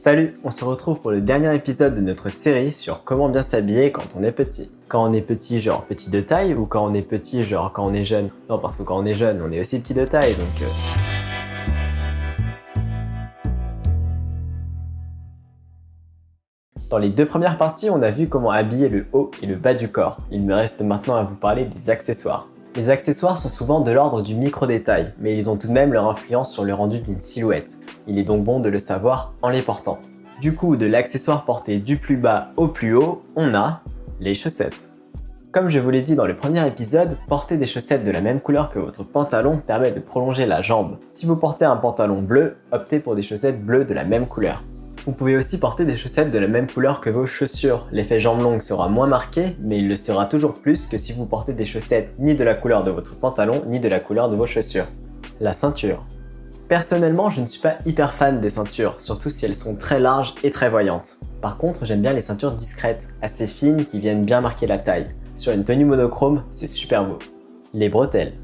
Salut, on se retrouve pour le dernier épisode de notre série sur comment bien s'habiller quand on est petit. Quand on est petit, genre petit de taille, ou quand on est petit, genre quand on est jeune? Non, parce que quand on est jeune, on est aussi petit de taille, donc... Euh... Dans les deux premières parties, on a vu comment habiller le haut et le bas du corps. Il me reste maintenant à vous parler des accessoires. Les accessoires sont souvent de l'ordre du micro-détail, mais ils ont tout de même leur influence sur le rendu d'une silhouette. Il est donc bon de le savoir en les portant. Du coup, de l'accessoire porté du plus bas au plus haut, on a les chaussettes. Comme je vous l'ai dit dans le premier épisode, porter des chaussettes de la même couleur que votre pantalon permet de prolonger la jambe. Si vous portez un pantalon bleu, optez pour des chaussettes bleues de la même couleur. Vous pouvez aussi porter des chaussettes de la même couleur que vos chaussures. L'effet jambe longue sera moins marqué, mais il le sera toujours plus que si vous portez des chaussettes ni de la couleur de votre pantalon, ni de la couleur de vos chaussures. La ceinture. Personnellement, je ne suis pas hyper fan des ceintures, surtout si elles sont très larges et très voyantes. Par contre, j'aime bien les ceintures discrètes, assez fines qui viennent bien marquer la taille. Sur une tenue monochrome, c'est super beau. Les bretelles.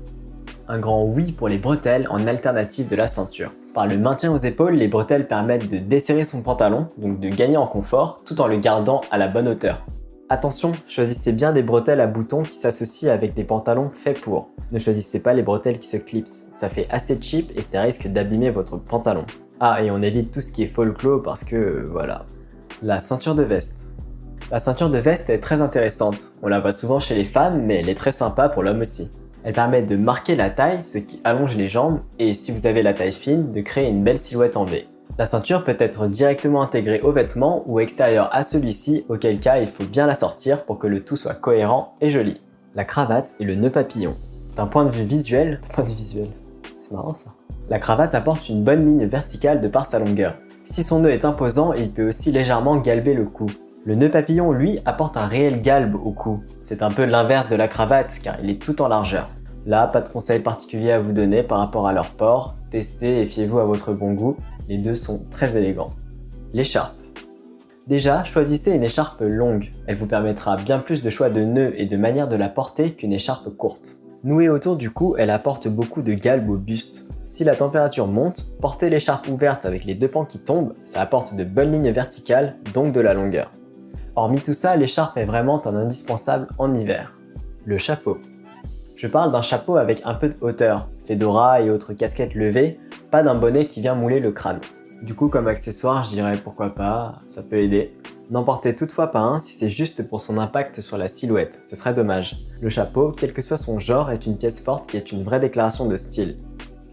Un grand oui pour les bretelles en alternative de la ceinture. Par le maintien aux épaules, les bretelles permettent de desserrer son pantalon, donc de gagner en confort, tout en le gardant à la bonne hauteur. Attention, choisissez bien des bretelles à boutons qui s'associent avec des pantalons faits pour. Ne choisissez pas les bretelles qui se clipsent, ça fait assez cheap et ça risque d'abîmer votre pantalon. Ah, et on évite tout ce qui est folklore parce que, voilà. La ceinture de veste. La ceinture de veste est très intéressante. On la voit souvent chez les femmes, mais elle est très sympa pour l'homme aussi. Elle permet de marquer la taille, ce qui allonge les jambes, et si vous avez la taille fine, de créer une belle silhouette en V. La ceinture peut être directement intégrée au vêtement ou extérieure à celui-ci, auquel cas il faut bien la sortir pour que le tout soit cohérent et joli. La cravate et le nœud papillon. D'un point de vue visuel, point de vue visuel, c'est marrant ça. La cravate apporte une bonne ligne verticale de par sa longueur. Si son nœud est imposant, il peut aussi légèrement galber le cou. Le nœud papillon, lui, apporte un réel galbe au cou. C'est un peu l'inverse de la cravate, car il est tout en largeur. Là, pas de conseils particuliers à vous donner par rapport à leur port. Testez et fiez-vous à votre bon goût. Les deux sont très élégants. L'écharpe. Déjà, choisissez une écharpe longue. Elle vous permettra bien plus de choix de nœuds et de manière de la porter qu'une écharpe courte. Nouée autour du cou, elle apporte beaucoup de galbe au buste. Si la température monte, portez l'écharpe ouverte avec les deux pans qui tombent, ça apporte de bonnes lignes verticales, donc de la longueur. Hormis tout ça, l'écharpe est vraiment un indispensable en hiver. Le chapeau. Je parle d'un chapeau avec un peu de hauteur, fedora et autres casquettes levées, pas d'un bonnet qui vient mouler le crâne. Du coup, comme accessoire, je dirais pourquoi pas, ça peut aider. N'en portez toutefois pas un si c'est juste pour son impact sur la silhouette, ce serait dommage. Le chapeau, quel que soit son genre, est une pièce forte qui est une vraie déclaration de style.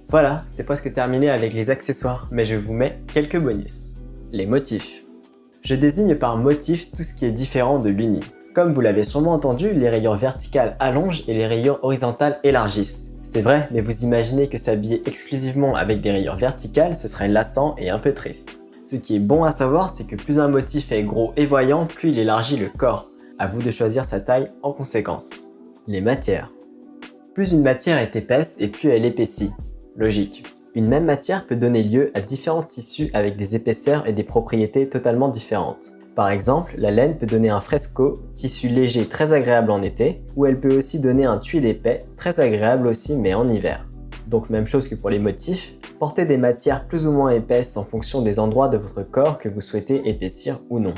Voilà, c'est presque terminé avec les accessoires, mais je vous mets quelques bonus. Les motifs. Je désigne par motif tout ce qui est différent de l'uni. Comme vous l'avez sûrement entendu, les rayures verticales allongent et les rayures horizontales élargissent. C'est vrai, mais vous imaginez que s'habiller exclusivement avec des rayures verticales, ce serait lassant et un peu triste. Ce qui est bon à savoir, c'est que plus un motif est gros et voyant, plus il élargit le corps. À vous de choisir sa taille en conséquence. Les matières. Plus une matière est épaisse et plus elle épaissit. Logique. Une même matière peut donner lieu à différents tissus avec des épaisseurs et des propriétés totalement différentes. Par exemple, la laine peut donner un fresco, tissu léger très agréable en été, ou elle peut aussi donner un tuile épais, très agréable aussi mais en hiver. Donc même chose que pour les motifs, portez des matières plus ou moins épaisses en fonction des endroits de votre corps que vous souhaitez épaissir ou non.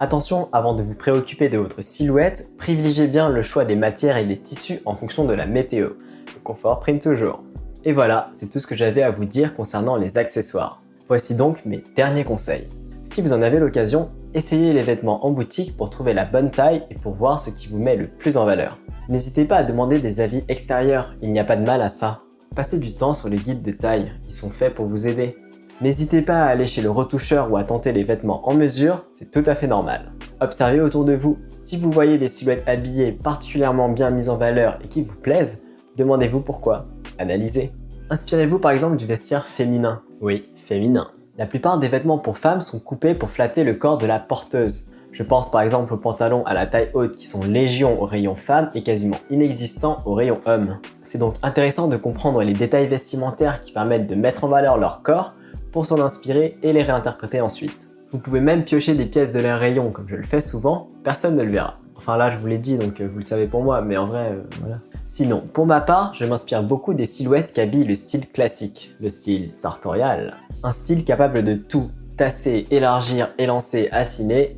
Attention, avant de vous préoccuper de votre silhouette, privilégiez bien le choix des matières et des tissus en fonction de la météo. Le confort prime toujours. Et voilà, c'est tout ce que j'avais à vous dire concernant les accessoires. Voici donc mes derniers conseils. Si vous en avez l'occasion, essayez les vêtements en boutique pour trouver la bonne taille et pour voir ce qui vous met le plus en valeur. N'hésitez pas à demander des avis extérieurs, il n'y a pas de mal à ça. Passez du temps sur les guides des tailles, ils sont faits pour vous aider. N'hésitez pas à aller chez le retoucheur ou à tenter les vêtements en mesure, c'est tout à fait normal. Observez autour de vous, si vous voyez des silhouettes habillées particulièrement bien mises en valeur et qui vous plaisent, demandez-vous pourquoi. Analysez. Inspirez-vous par exemple du vestiaire féminin. Oui, féminin. La plupart des vêtements pour femmes sont coupés pour flatter le corps de la porteuse. Je pense par exemple aux pantalons à la taille haute qui sont légion au rayon femme et quasiment inexistants au rayon homme. C'est donc intéressant de comprendre les détails vestimentaires qui permettent de mettre en valeur leur corps pour s'en inspirer et les réinterpréter ensuite. Vous pouvez même piocher des pièces de leur rayon comme je le fais souvent, personne ne le verra. Enfin là je vous l'ai dit donc euh, vous le savez pour moi mais en vrai euh, voilà. Sinon, pour ma part, je m'inspire beaucoup des silhouettes qui habillent le style classique, le style sartorial. Un style capable de tout, tasser, élargir, élancer, affiner.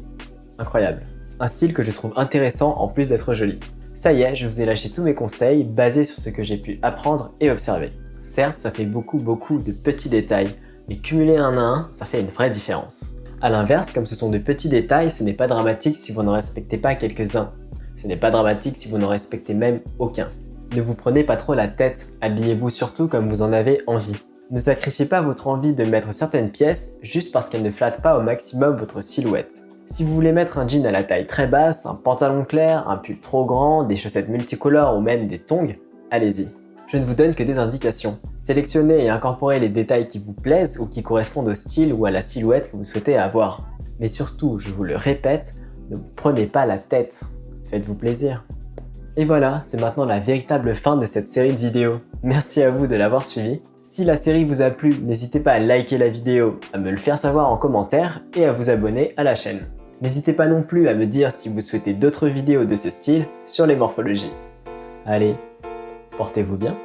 Incroyable. Un style que je trouve intéressant en plus d'être joli. Ça y est, je vous ai lâché tous mes conseils basés sur ce que j'ai pu apprendre et observer. Certes, ça fait beaucoup beaucoup de petits détails, mais cumuler un à un, ça fait une vraie différence. A l'inverse, comme ce sont de petits détails, ce n'est pas dramatique si vous n'en respectez pas quelques-uns. Ce n'est pas dramatique si vous n'en respectez même aucun. Ne vous prenez pas trop la tête, habillez-vous surtout comme vous en avez envie. Ne sacrifiez pas votre envie de mettre certaines pièces juste parce qu'elles ne flattent pas au maximum votre silhouette. Si vous voulez mettre un jean à la taille très basse, un pantalon clair, un pull trop grand, des chaussettes multicolores ou même des tongs, allez-y. Je ne vous donne que des indications. Sélectionnez et incorporez les détails qui vous plaisent ou qui correspondent au style ou à la silhouette que vous souhaitez avoir. Mais surtout, je vous le répète, ne vous prenez pas la tête. Faites-vous plaisir. Et voilà, c'est maintenant la véritable fin de cette série de vidéos. Merci à vous de l'avoir suivi. Si la série vous a plu, n'hésitez pas à liker la vidéo, à me le faire savoir en commentaire et à vous abonner à la chaîne. N'hésitez pas non plus à me dire si vous souhaitez d'autres vidéos de ce style sur les morphologies. Allez, portez-vous bien